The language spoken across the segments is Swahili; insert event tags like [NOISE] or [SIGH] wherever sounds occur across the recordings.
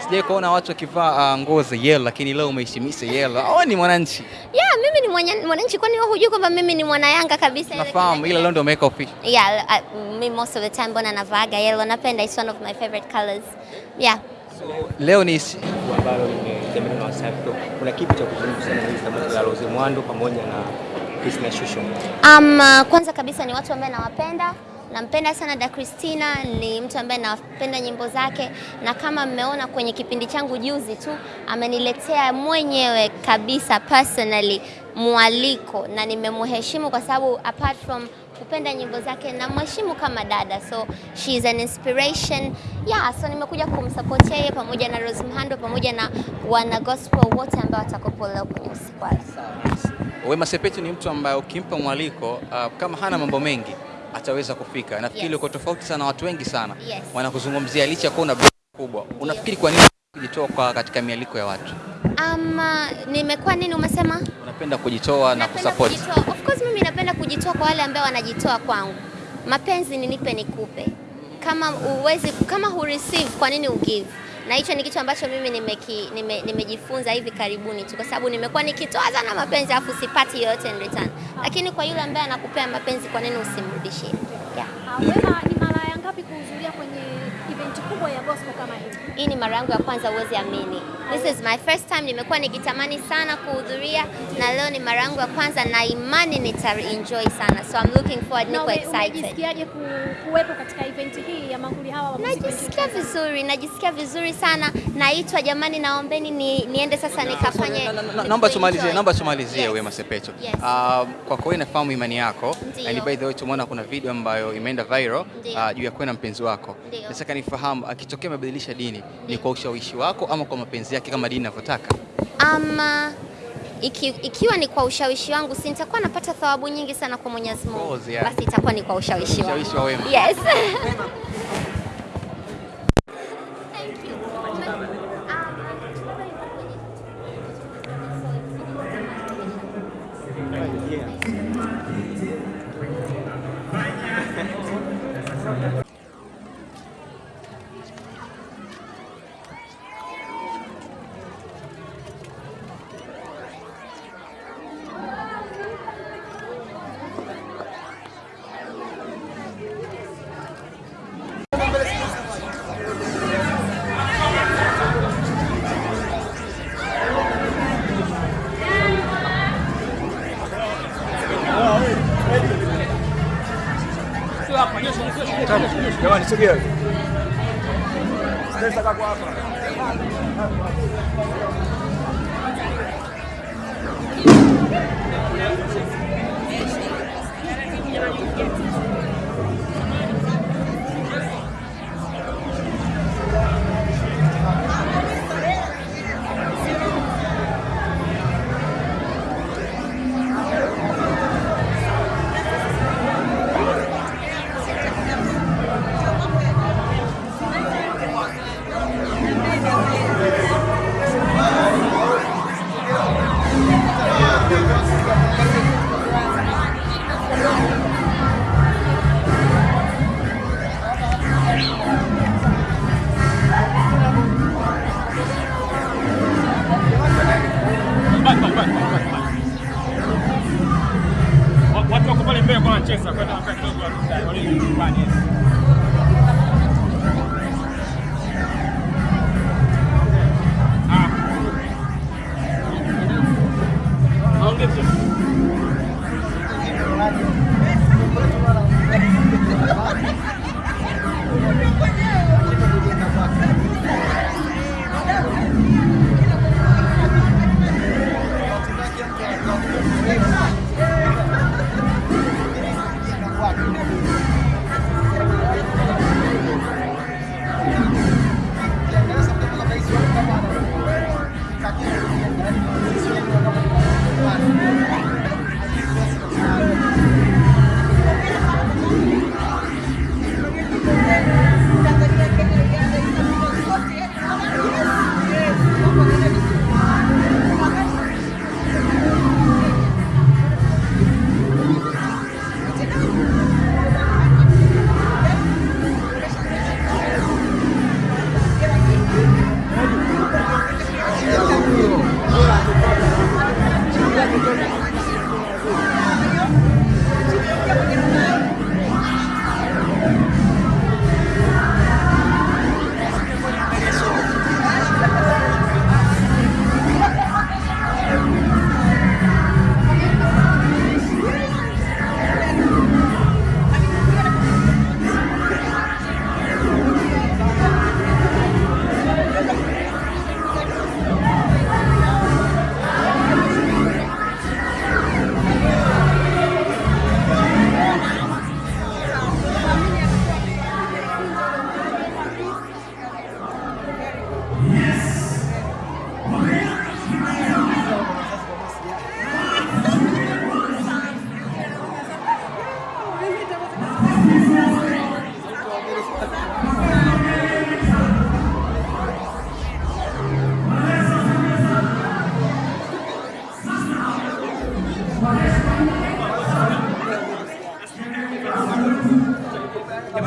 sijai kuona watu wakivaa uh, nguo za yellow, lakini leo umeheshimisha yellow. Au ni mwananchi? Yeah, mimi ni mwana- mwananchi, kwani wewe hujui kwamba mimi ni mwana Yanga kabisa? Nafahamu, ila leo ndio umeweka official. Yeah, uh, me most of the time mbona navaaga yellow, napenda, it's one of my favorite colors. Yeah. Leo ni ambalo limetembelewa na Wasafi. Kuna kipi cha kuzungumza na hili tamasha la Rose Muhando pamoja na Christina Shusho? Um, kwanza kabisa ni watu ambao nawapenda. Nampenda sana Da Christina, ni mtu ambaye napenda nyimbo zake, na kama mmeona kwenye kipindi changu juzi tu ameniletea mwenyewe kabisa personally mwaliko, na nimemheshimu kwa sababu apart from kupenda nyimbo zake na mheshimu kama dada, so she is an inspiration yeah. So nimekuja kumsupport yeye pamoja na Rose Mhando pamoja na wana gospel wote ambao watakopo leo kwenye usiku. Wema Sepetu ni mtu ambaye ukimpa mwaliko uh, kama hana mambo mengi ataweza kufika. Nafikiri Yes. uko tofauti sana, watu wengi sana Yes. wanakuzungumzia licha ya kuwa una kubwa. Unafikiri kwa nini kujitoa kwa katika mialiko ya watu? Ama nimekuwa nini umesema? Unapenda kujitoa na kusupport. kujitoa. Of course mimi napenda kujitoa kwa wale ambao wanajitoa kwangu. Mapenzi ninipe nikupe. Kama uwezi, kama hu receive kwa nini ugive? Na hicho ni kitu ambacho mimi nimejifunza nime, nime hivi karibuni tu, kwa sababu nimekuwa nikitoa sana mapenzi afu sipati yoyote in return. Lakini kwa yule ambaye anakupea mapenzi, kwa nini usimrudishie? Yeah. Ngapi kuhudhuria kwenye event kubwa ya gospel kama hii? Hii ni mara yangu ya kwanza, huwezi amini. This is my first time. Nimekuwa nikitamani sana kuhudhuria na leo ni mara yangu ya kwanza, na imani nita enjoy sana, so I'm looking forward, niko excited. Unajisikiaje ku- kuwepo katika event hii ya manguli hawa wa muziki Najisikia vizuri, najisikia vizuri sana. Naitwa jamani, naombeni ni, niende sasa nikafanye. Na- na- na- Naomba tumalizie, naomba tumalizie. Wema Sepetu. Kwa kweli nafahamu imani yako. And by the way tumeona kuna video ambayo imeenda viral uh, juu ya na mpenzi wako. Nataka nifahamu akitokea amebadilisha dini ni kwa ushawishi wako ama kwa mapenzi yake kama dini inavyotaka? Ama iki, ikiwa ni kwa ushawishi wangu, si nitakuwa napata thawabu nyingi sana kwa Mwenyezi Mungu. yeah. Basi itakuwa ni kwa ushawishi wangu. Ushawishi wa Wema. Yes. [LAUGHS] Giovanni, segui. Sexta da guapa.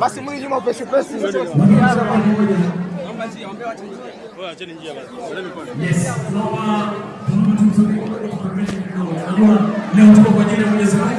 Basi mwili nyuma upesi upesi. Yes, leo tuko kwa ajili ya Mwenyezi Mungu